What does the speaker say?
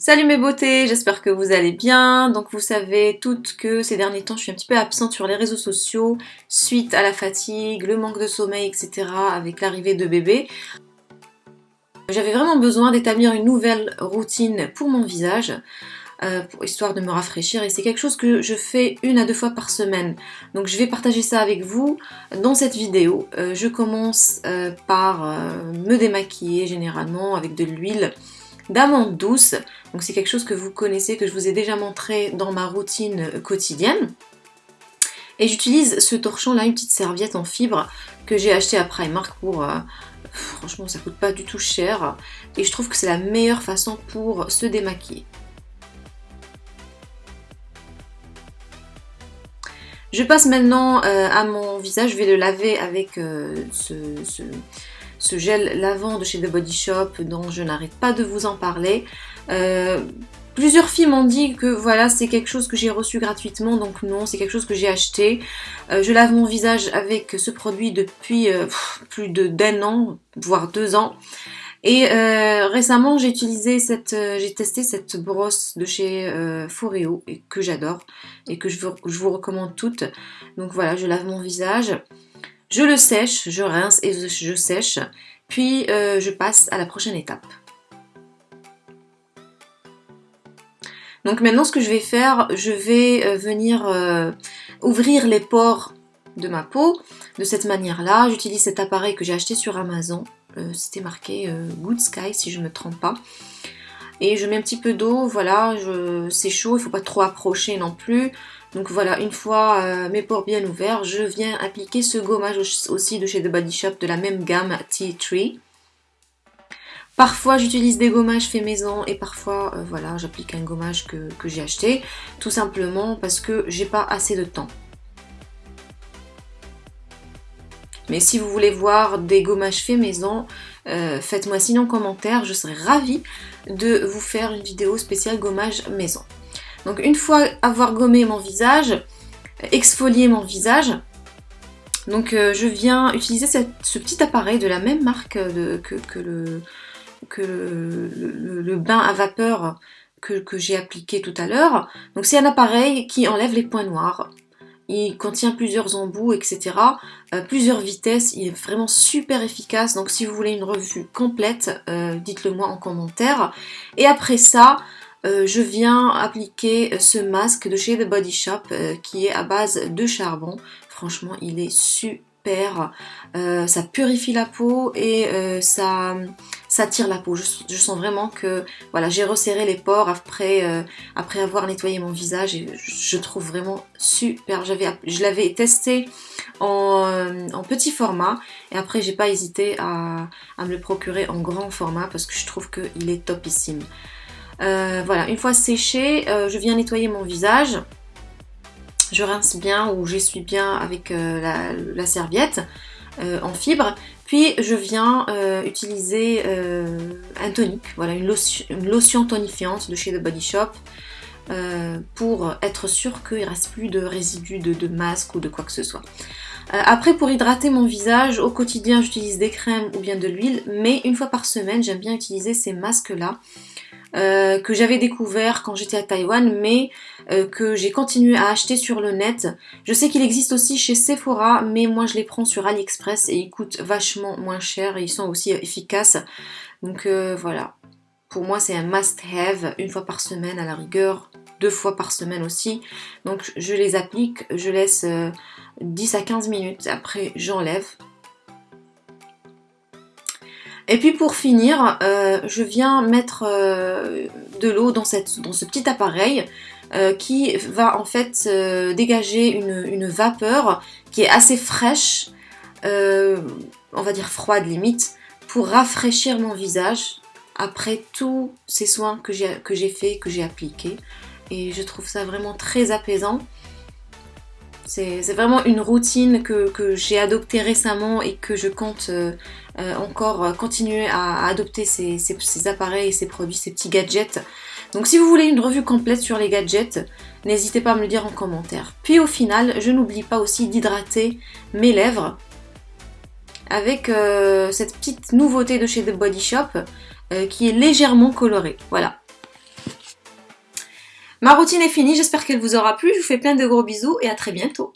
Salut mes beautés, j'espère que vous allez bien. Donc vous savez toutes que ces derniers temps je suis un petit peu absente sur les réseaux sociaux suite à la fatigue, le manque de sommeil, etc. avec l'arrivée de bébé. J'avais vraiment besoin d'établir une nouvelle routine pour mon visage. Euh, histoire de me rafraîchir et c'est quelque chose que je fais une à deux fois par semaine donc je vais partager ça avec vous dans cette vidéo euh, je commence euh, par me démaquiller généralement avec de l'huile d'amande douce. Donc c'est quelque chose que vous connaissez, que je vous ai déjà montré dans ma routine quotidienne. Et j'utilise ce torchon là, une petite serviette en fibre que j'ai acheté à Primark pour... Euh, franchement ça coûte pas du tout cher. Et je trouve que c'est la meilleure façon pour se démaquiller. Je passe maintenant euh, à mon visage, je vais le laver avec euh, ce, ce gel lavant de chez The Body Shop dont je n'arrête pas de vous en parler. Euh, plusieurs filles m'ont dit que voilà c'est quelque chose que j'ai reçu gratuitement donc non c'est quelque chose que j'ai acheté. Euh, je lave mon visage avec ce produit depuis euh, plus d'un an voire deux ans. Et récemment j'ai utilisé cette, j'ai testé cette brosse de chez Foreo et que j'adore et que je vous recommande toutes. Donc voilà je lave mon visage. Je le sèche, je rince et je sèche, puis euh, je passe à la prochaine étape. Donc maintenant ce que je vais faire, je vais euh, venir euh, ouvrir les pores de ma peau de cette manière-là. J'utilise cet appareil que j'ai acheté sur Amazon. C'était marqué Good Sky si je ne me trompe pas. Et je mets un petit peu d'eau, voilà, c'est chaud, il ne faut pas trop approcher non plus. Donc voilà, une fois euh, mes pores bien ouverts, je viens appliquer ce gommage aussi de chez The Body Shop de la même gamme Tea Tree. Parfois j'utilise des gommages faits maison et parfois euh, voilà j'applique un gommage que, j'ai acheté tout simplement parce que j'ai pas assez de temps. Mais si vous voulez voir des gommages faits maison, euh, faites-moi sinon en commentaire, je serais ravie de vous faire une vidéo spéciale gommage maison. Donc une fois avoir gommé mon visage, exfolié mon visage, donc euh, je viens utiliser ce petit appareil de la même marque que, le, le, bain à vapeur que, j'ai appliqué tout à l'heure. Donc c'est un appareil qui enlève les points noirs. Il contient plusieurs embouts, etc. Euh, plusieurs vitesses. Il est vraiment super efficace. Donc si vous voulez une revue complète, euh, dites-le moi en commentaire. Et après ça, euh, je viens appliquer ce masque de chez The Body Shop qui est à base de charbon. Franchement, il est super. Euh, ça purifie la peau et ça, ça tire la peau. Je, sens vraiment que voilà, j'ai resserré les pores après, après avoir nettoyé mon visage et je, trouve vraiment super. Je l'avais testé en, petit format et après j'ai pas hésité à, à me le procurer en grand format parce que je trouve qu'il est topissime. Euh, voilà, une fois séché, euh, je viens nettoyer mon visage. Je rince bien ou j'essuie bien avec euh, la, serviette en fibre. Puis je viens utiliser un tonique, voilà, une lotion, tonifiante de chez The Body Shop. pour être sûr qu'il ne reste plus de résidus de, de, masque ou de quoi que ce soit. après pour hydrater mon visage, au quotidien j'utilise des crèmes ou bien de l'huile, mais une fois par semaine j'aime bien utiliser ces masques là euh, que j'avais découvert quand j'étais à Taïwan, mais euh, que j'ai continué à acheter sur le net. Je sais qu'il existe aussi chez Sephora, mais moi je les prends sur AliExpress et ils coûtent vachement moins cher et ils sont aussi efficaces. Donc euh, voilà, pour moi c'est un must-have, une fois par semaine à la rigueur, deux fois par semaine aussi. Donc je les applique, je laisse 10 à 15 minutes, après j'enlève et puis pour finir, euh, je viens mettre euh, de l'eau dans, ce petit appareil euh, qui va en fait dégager une, vapeur qui est assez fraîche, on va dire froide limite, pour rafraîchir mon visage après tous ces soins que j'ai fait, que j'ai appliqués. Et je trouve ça vraiment très apaisant. C'est vraiment une routine que, j'ai adoptée récemment et que je compte euh, euh, encore continuer à, adopter ces, appareils et ces produits, ces petits gadgets. Donc si vous voulez une revue complète sur les gadgets, n'hésitez pas à me le dire en commentaire. Puis au final, je n'oublie pas aussi d'hydrater mes lèvres avec euh, cette petite nouveauté de chez The Body Shop qui est légèrement colorée. Voilà. Ma routine est finie, j'espère qu'elle vous aura plu. Je vous fais plein de gros bisous et à très bientôt.